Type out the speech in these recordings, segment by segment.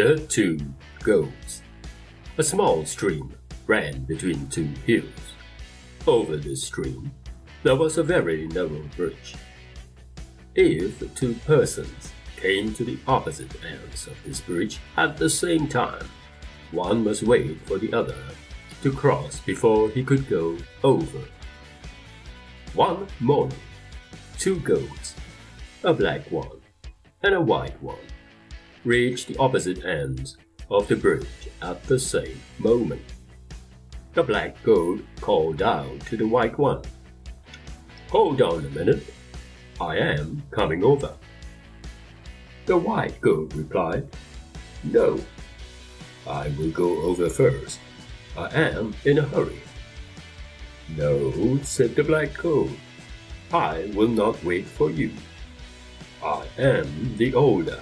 The Two Goats A small stream ran between two hills. Over this stream, there was a very narrow bridge. If two persons came to the opposite ends of this bridge at the same time, one must wait for the other to cross before he could go over. One morning, two goats, a black one and a white one, reached the opposite ends of the bridge at the same moment. The black goat called out to the white one, Hold on a minute, I am coming over. The white goat replied, No, I will go over first. I am in a hurry. No, said the black goat, I will not wait for you. I am the older.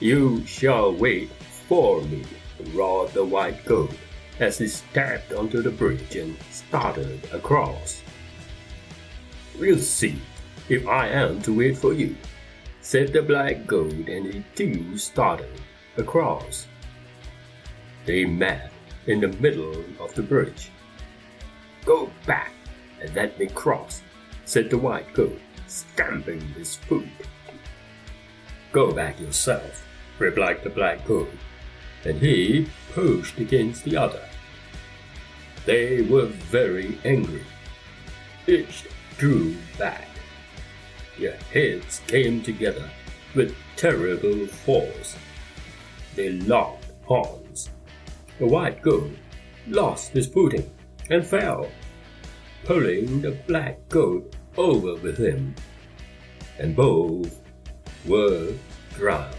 You shall wait for me, roared the white goat as he stepped onto the bridge and started across. We'll see if I am to wait for you, said the black goat, and he too started across. They met in the middle of the bridge. Go back and let me cross, said the white goat, stamping his foot. Go back yourself, replied the black goat, and he pushed against the other. They were very angry. Each drew back. Their heads came together with terrible force. They locked horns. The white goat lost his footing and fell, pulling the black goat over with him, and both were drowned.